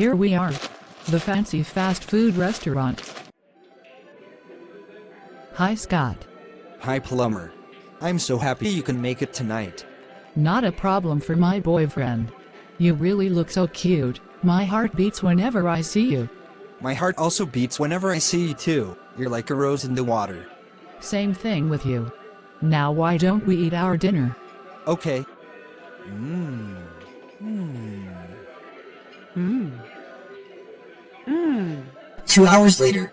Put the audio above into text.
Here we are. The fancy fast food restaurant. Hi Scott. Hi Plumber. I'm so happy you can make it tonight. Not a problem for my boyfriend. You really look so cute, my heart beats whenever I see you. My heart also beats whenever I see you too. You're like a rose in the water. Same thing with you. Now why don't we eat our dinner? Okay. Mmm. Mmm. Mmm. Two hours later.